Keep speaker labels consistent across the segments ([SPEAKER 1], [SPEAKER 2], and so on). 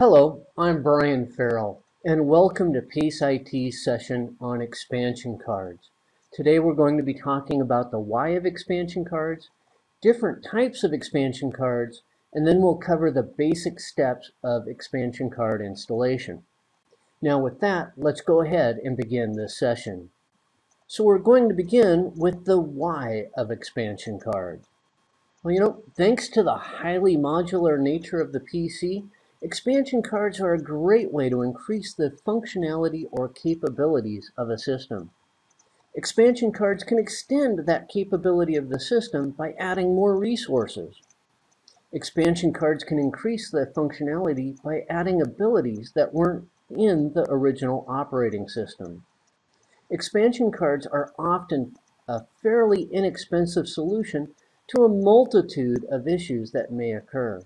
[SPEAKER 1] Hello, I'm Brian Farrell, and welcome to PACE IT's session on expansion cards. Today we're going to be talking about the why of expansion cards, different types of expansion cards, and then we'll cover the basic steps of expansion card installation. Now with that, let's go ahead and begin this session. So we're going to begin with the why of expansion cards. Well, you know, thanks to the highly modular nature of the PC, expansion cards are a great way to increase the functionality or capabilities of a system. Expansion cards can extend that capability of the system by adding more resources. Expansion cards can increase the functionality by adding abilities that weren't in the original operating system. Expansion cards are often a fairly inexpensive solution to a multitude of issues that may occur.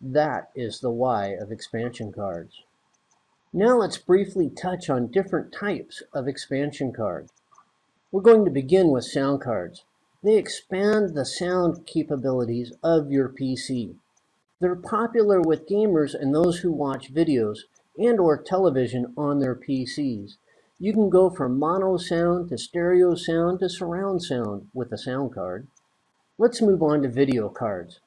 [SPEAKER 1] That is the why of expansion cards. Now let's briefly touch on different types of expansion cards. We're going to begin with sound cards. They expand the sound capabilities of your PC. They're popular with gamers and those who watch videos and or television on their PCs. You can go from mono sound to stereo sound to surround sound with a sound card. Let's move on to video cards.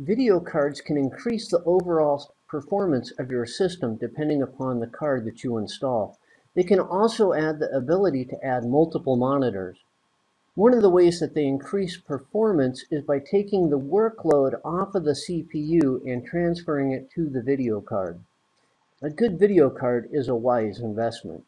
[SPEAKER 1] Video cards can increase the overall performance of your system depending upon the card that you install. They can also add the ability to add multiple monitors. One of the ways that they increase performance is by taking the workload off of the CPU and transferring it to the video card. A good video card is a wise investment.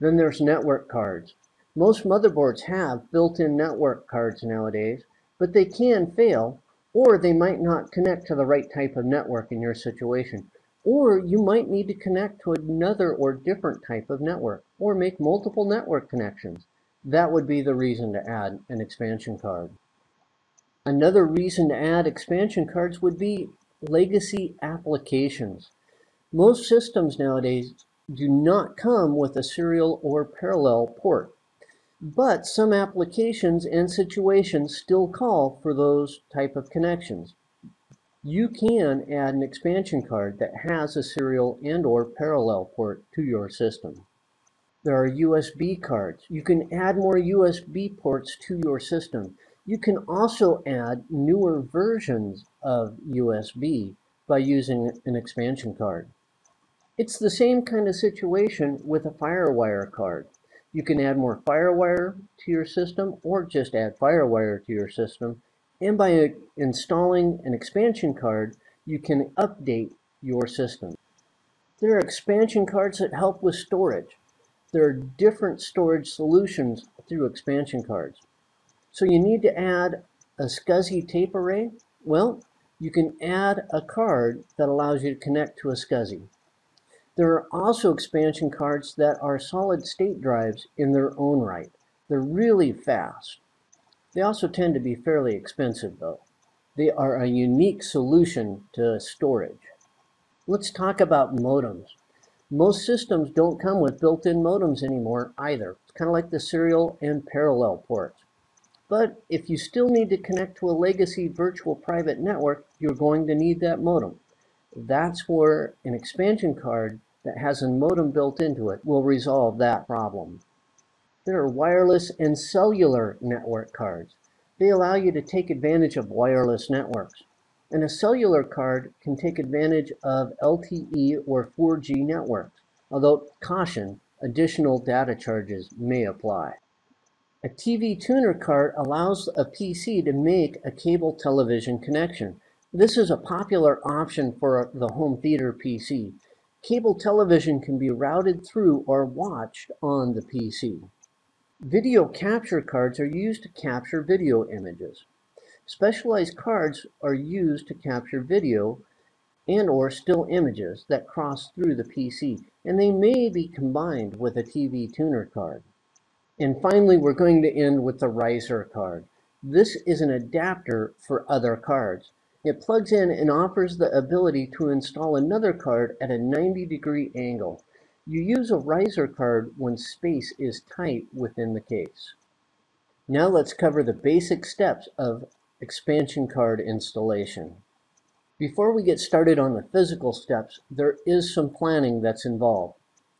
[SPEAKER 1] Then there's network cards. Most motherboards have built-in network cards nowadays, but they can fail, or they might not connect to the right type of network in your situation. Or you might need to connect to another or different type of network, or make multiple network connections. That would be the reason to add an expansion card. Another reason to add expansion cards would be legacy applications. Most systems nowadays do not come with a serial or parallel port. But some applications and situations still call for those type of connections. You can add an expansion card that has a serial and or parallel port to your system. There are USB cards. You can add more USB ports to your system. You can also add newer versions of USB by using an expansion card. It's the same kind of situation with a FireWire card. You can add more FireWire to your system or just add FireWire to your system. And by installing an expansion card, you can update your system. There are expansion cards that help with storage. There are different storage solutions through expansion cards. So you need to add a SCSI tape array. Well, you can add a card that allows you to connect to a SCSI. There are also expansion cards that are solid state drives in their own right. They're really fast. They also tend to be fairly expensive though. They are a unique solution to storage. Let's talk about modems. Most systems don't come with built-in modems anymore either. It's kind of like the serial and parallel ports. But if you still need to connect to a legacy virtual private network, you're going to need that modem. That's where an expansion card that has a modem built into it will resolve that problem. There are wireless and cellular network cards. They allow you to take advantage of wireless networks. And a cellular card can take advantage of LTE or 4G networks, although caution, additional data charges may apply. A TV tuner card allows a PC to make a cable television connection. This is a popular option for the home theater PC. Cable television can be routed through or watched on the PC. Video capture cards are used to capture video images. Specialized cards are used to capture video and or still images that cross through the PC, and they may be combined with a TV tuner card. And finally, we're going to end with the riser card. This is an adapter for other cards. It plugs in and offers the ability to install another card at a 90 degree angle. You use a riser card when space is tight within the case. Now let's cover the basic steps of expansion card installation. Before we get started on the physical steps, there is some planning that's involved.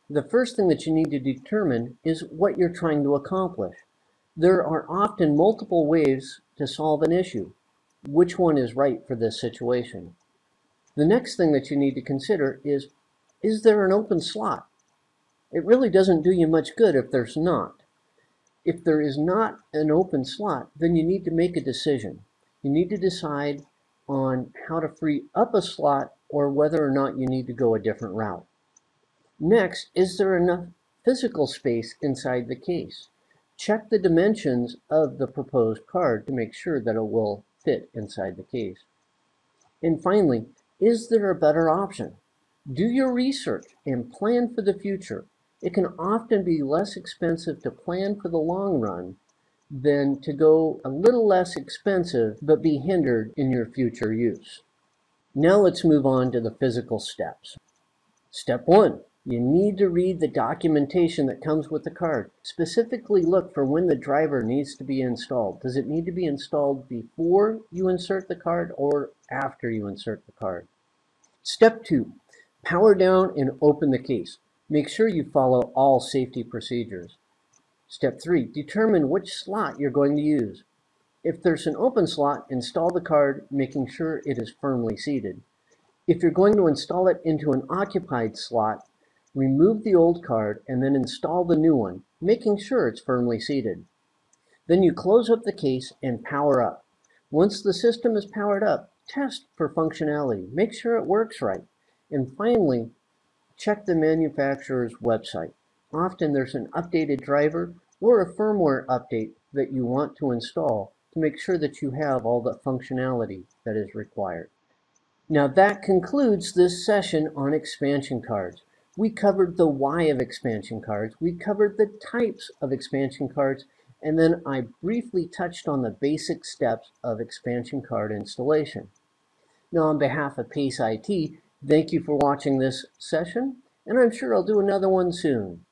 [SPEAKER 1] The first thing that you need to determine is what you're trying to accomplish. There are often multiple ways to solve an issue. Which one is right for this situation? The next thing that you need to consider is, is there an open slot? It really doesn't do you much good if there's not. If there is not an open slot, then you need to make a decision. You need to decide on how to free up a slot or whether or not you need to go a different route. Next, is there enough physical space inside the case? Check the dimensions of the proposed card to make sure that it will fit inside the case. And finally, is there a better option? Do your research and plan for the future. It can often be less expensive to plan for the long run than to go a little less expensive but be hindered in your future use. Now let's move on to the physical steps. Step one, you need to read the documentation that comes with the card. Specifically look for when the driver needs to be installed. Does it need to be installed before you insert the card or after you insert the card? Step two, power down and open the case. Make sure you follow all safety procedures. Step three, determine which slot you're going to use. If there's an open slot, install the card, making sure it is firmly seated. If you're going to install it into an occupied slot, remove the old card and then install the new one, making sure it's firmly seated. Then you close up the case and power up. Once the system is powered up, test for functionality. Make sure it works right. And finally, check the manufacturer's website. Often there's an updated driver or a firmware update that you want to install to make sure that you have all the functionality that is required. Now that concludes this session on expansion cards. We covered the why of expansion cards, we covered the types of expansion cards, and then I briefly touched on the basic steps of expansion card installation. Now on behalf of Pace IT, thank you for watching this session, and I'm sure I'll do another one soon.